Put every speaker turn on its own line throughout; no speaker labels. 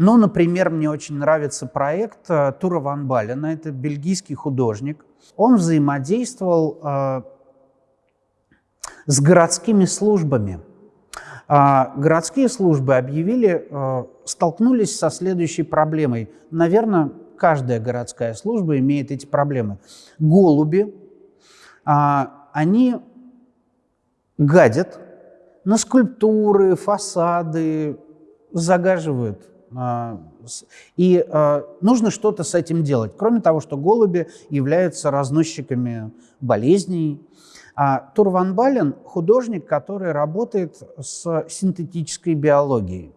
Ну, например, мне очень нравится проект э, Тура Ван Балена, это бельгийский художник. Он взаимодействовал э, с городскими службами. А городские службы объявили, э, столкнулись со следующей проблемой. Наверное, каждая городская служба имеет эти проблемы. Голуби, а, они гадят на скульптуры, фасады, загаживают. А, и а, нужно что-то с этим делать. Кроме того, что голуби являются разносчиками болезней. Тур Ван Бален – художник, который работает с синтетической биологией.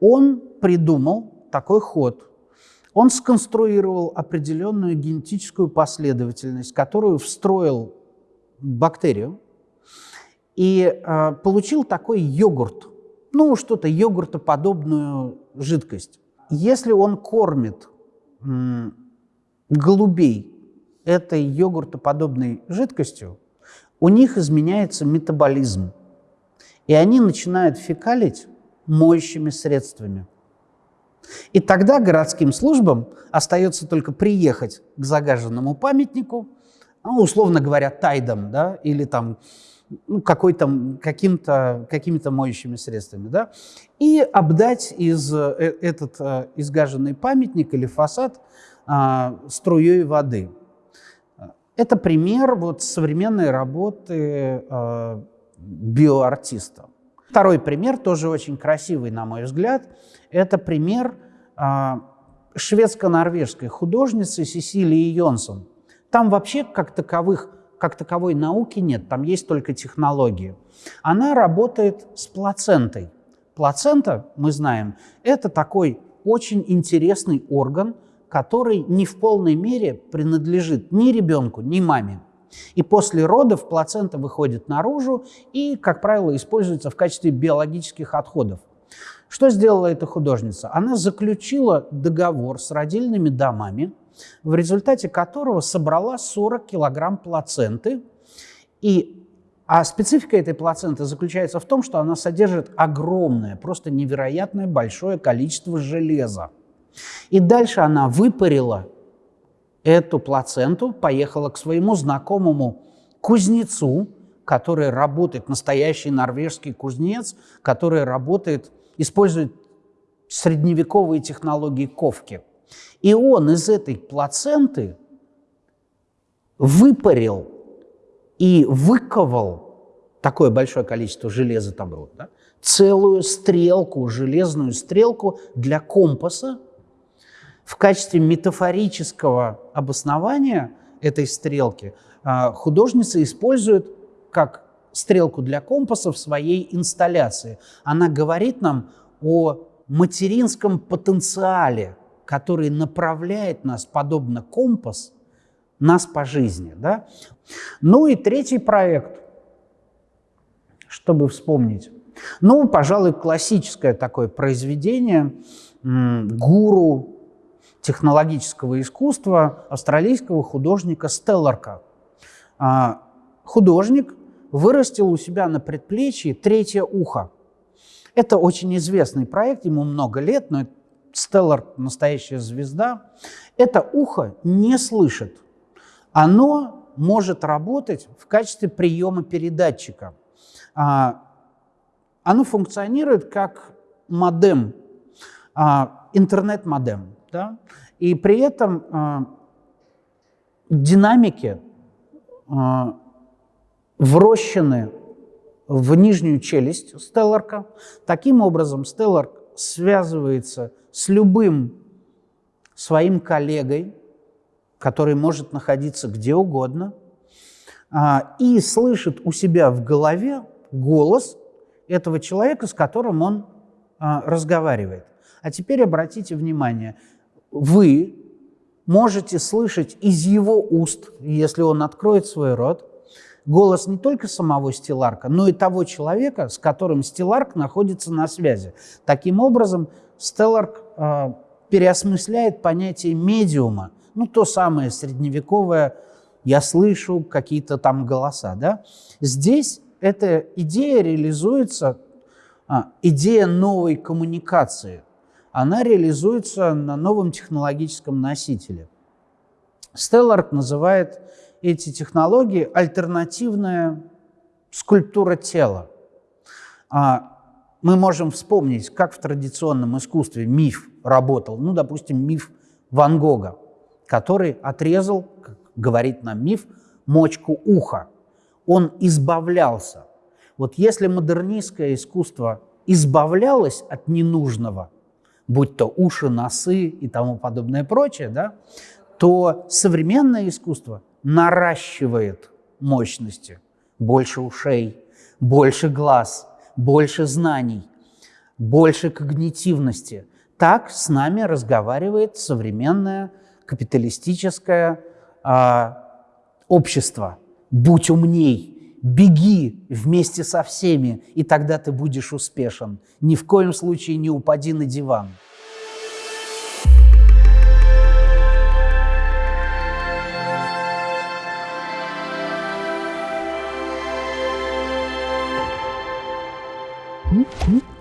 Он придумал такой ход – он сконструировал определенную генетическую последовательность, которую встроил бактерию и получил такой йогурт, ну, что-то йогуртоподобную жидкость. Если он кормит голубей этой йогуртоподобной жидкостью, у них изменяется метаболизм, и они начинают фекалить моющими средствами. И тогда городским службам остается только приехать к загаженному памятнику, ну, условно говоря, тайдом, да, или там ну, каким-то какими моющими средствами, да, и обдать из, э, этот э, изгаженный памятник или фасад а, струей воды. Это пример вот современной работы а, биоартиста. Второй пример, тоже очень красивый, на мой взгляд, это пример а, шведско-норвежской художницы Сесилии Йонсон. Там вообще как, таковых, как таковой науки нет, там есть только технологии. Она работает с плацентой. Плацента, мы знаем, это такой очень интересный орган, который не в полной мере принадлежит ни ребенку, ни маме. И после родов плацента выходит наружу и, как правило, используется в качестве биологических отходов. Что сделала эта художница? Она заключила договор с родильными домами, в результате которого собрала 40 килограмм плаценты. И, а специфика этой плаценты заключается в том, что она содержит огромное, просто невероятное большое количество железа. И дальше она выпарила эту плаценту, поехала к своему знакомому кузнецу, который работает, настоящий норвежский кузнец, который работает, использует средневековые технологии ковки. И он из этой плаценты выпарил и выковал такое большое количество железа там было, да, целую стрелку, железную стрелку для компаса, в качестве метафорического обоснования этой стрелки а, художница использует как стрелку для компаса в своей инсталляции. Она говорит нам о материнском потенциале, который направляет нас, подобно компас, нас по жизни. Да? Ну и третий проект, чтобы вспомнить. Ну, пожалуй, классическое такое произведение «Гуру технологического искусства австралийского художника Стелларка. А, художник вырастил у себя на предплечье третье ухо. Это очень известный проект, ему много лет, но Стеллар – настоящая звезда. Это ухо не слышит. Оно может работать в качестве приема передатчика. А, оно функционирует как модем, а, интернет-модем. Да? И при этом э, динамики врощены в нижнюю челюсть Стелларка. Таким образом, Стелларк связывается с любым своим коллегой, который может находиться где угодно, а, и слышит у себя в голове голос этого человека, с которым он а, разговаривает. А теперь обратите внимание, вы можете слышать из его уст, если он откроет свой рот, голос не только самого Стелларка, но и того человека, с которым Стелларк находится на связи. Таким образом, Стелларк э, переосмысляет понятие медиума, ну, то самое средневековое «я слышу какие-то там голоса». Да? Здесь эта идея реализуется, а, идея новой коммуникации – она реализуется на новом технологическом носителе. Стеллард называет эти технологии альтернативная скульптура тела. А мы можем вспомнить, как в традиционном искусстве миф работал. Ну, допустим, миф Ван Гога, который отрезал, как говорит нам миф, мочку уха. Он избавлялся. Вот если модернистское искусство избавлялось от ненужного, будь то уши, носы и тому подобное прочее, да, то современное искусство наращивает мощности. Больше ушей, больше глаз, больше знаний, больше когнитивности. Так с нами разговаривает современное капиталистическое э, общество. Будь умней, беги вместе со всеми, и тогда ты будешь успешен. Ни в коем случае не упади на диван.
Hmm?